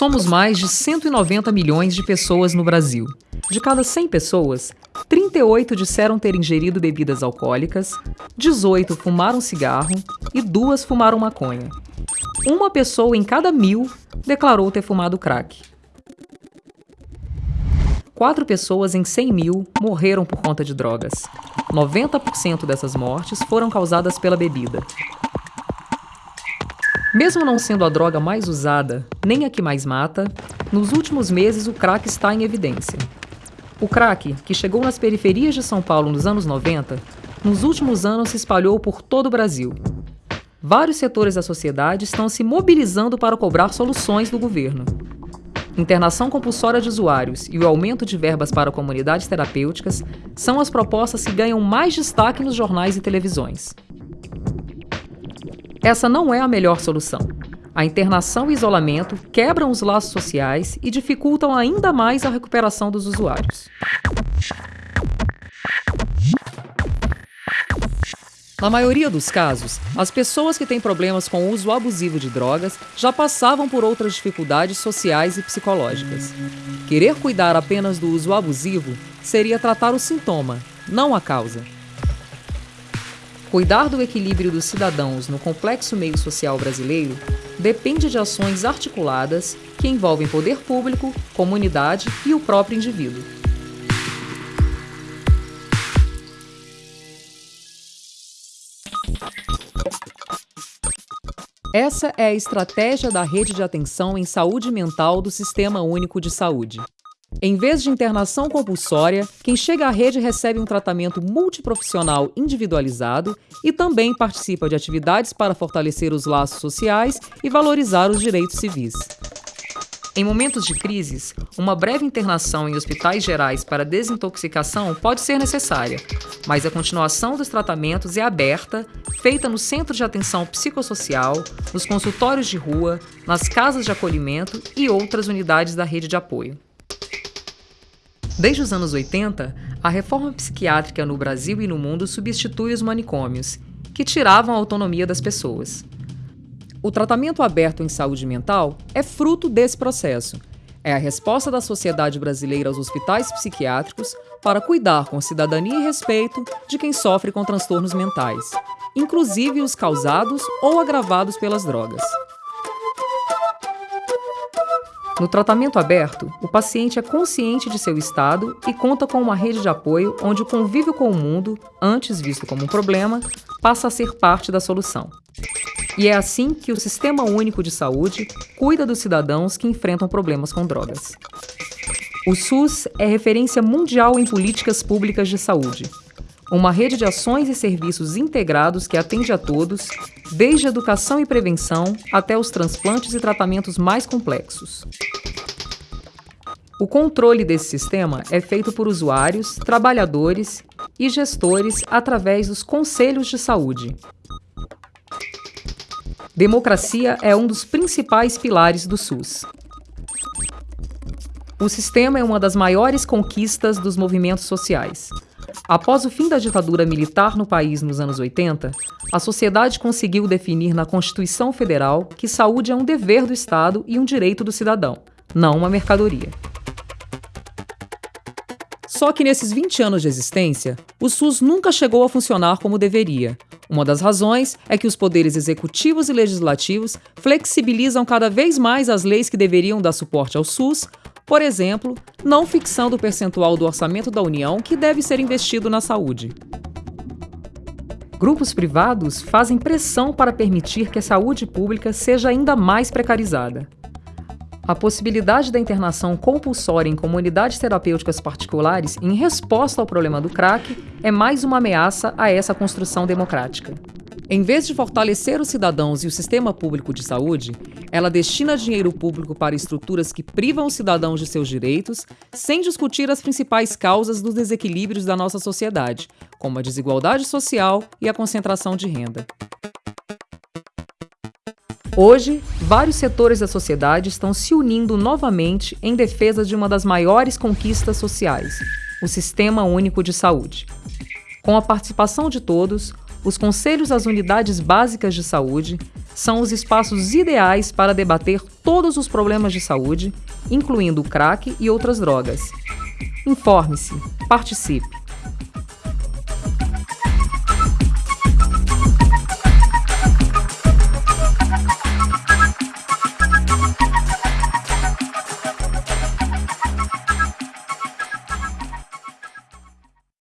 Somos mais de 190 milhões de pessoas no Brasil. De cada 100 pessoas, 38 disseram ter ingerido bebidas alcoólicas, 18 fumaram cigarro e duas fumaram maconha. Uma pessoa em cada mil declarou ter fumado crack. Quatro pessoas em 100 mil morreram por conta de drogas. 90% dessas mortes foram causadas pela bebida. Mesmo não sendo a droga mais usada, nem a que mais mata, nos últimos meses o crack está em evidência. O crack, que chegou nas periferias de São Paulo nos anos 90, nos últimos anos se espalhou por todo o Brasil. Vários setores da sociedade estão se mobilizando para cobrar soluções do governo. Internação compulsória de usuários e o aumento de verbas para comunidades terapêuticas são as propostas que ganham mais destaque nos jornais e televisões. Essa não é a melhor solução. A internação e isolamento quebram os laços sociais e dificultam ainda mais a recuperação dos usuários. Na maioria dos casos, as pessoas que têm problemas com o uso abusivo de drogas já passavam por outras dificuldades sociais e psicológicas. Querer cuidar apenas do uso abusivo seria tratar o sintoma, não a causa. Cuidar do equilíbrio dos cidadãos no complexo meio social brasileiro depende de ações articuladas que envolvem poder público, comunidade e o próprio indivíduo. Essa é a estratégia da rede de atenção em saúde mental do Sistema Único de Saúde. Em vez de internação compulsória, quem chega à rede recebe um tratamento multiprofissional individualizado e também participa de atividades para fortalecer os laços sociais e valorizar os direitos civis. Em momentos de crises, uma breve internação em hospitais gerais para desintoxicação pode ser necessária, mas a continuação dos tratamentos é aberta, feita no centro de atenção psicossocial, nos consultórios de rua, nas casas de acolhimento e outras unidades da rede de apoio. Desde os anos 80, a reforma psiquiátrica no Brasil e no mundo substitui os manicômios, que tiravam a autonomia das pessoas. O tratamento aberto em saúde mental é fruto desse processo. É a resposta da sociedade brasileira aos hospitais psiquiátricos para cuidar com cidadania e respeito de quem sofre com transtornos mentais, inclusive os causados ou agravados pelas drogas. No tratamento aberto, o paciente é consciente de seu estado e conta com uma rede de apoio onde o convívio com o mundo, antes visto como um problema, passa a ser parte da solução. E é assim que o Sistema Único de Saúde cuida dos cidadãos que enfrentam problemas com drogas. O SUS é referência mundial em políticas públicas de saúde. Uma rede de ações e serviços integrados que atende a todos, desde educação e prevenção até os transplantes e tratamentos mais complexos. O controle desse sistema é feito por usuários, trabalhadores e gestores através dos conselhos de saúde, Democracia é um dos principais pilares do SUS. O sistema é uma das maiores conquistas dos movimentos sociais. Após o fim da ditadura militar no país nos anos 80, a sociedade conseguiu definir na Constituição Federal que saúde é um dever do Estado e um direito do cidadão, não uma mercadoria. Só que nesses 20 anos de existência, o SUS nunca chegou a funcionar como deveria, uma das razões é que os poderes executivos e legislativos flexibilizam cada vez mais as leis que deveriam dar suporte ao SUS, por exemplo, não fixando o percentual do orçamento da União que deve ser investido na saúde. Grupos privados fazem pressão para permitir que a saúde pública seja ainda mais precarizada. A possibilidade da internação compulsória em comunidades terapêuticas particulares em resposta ao problema do crack é mais uma ameaça a essa construção democrática. Em vez de fortalecer os cidadãos e o sistema público de saúde, ela destina dinheiro público para estruturas que privam os cidadãos de seus direitos, sem discutir as principais causas dos desequilíbrios da nossa sociedade, como a desigualdade social e a concentração de renda. Hoje, vários setores da sociedade estão se unindo novamente em defesa de uma das maiores conquistas sociais, o Sistema Único de Saúde. Com a participação de todos, os conselhos das unidades básicas de saúde, são os espaços ideais para debater todos os problemas de saúde, incluindo o crack e outras drogas. Informe-se, participe.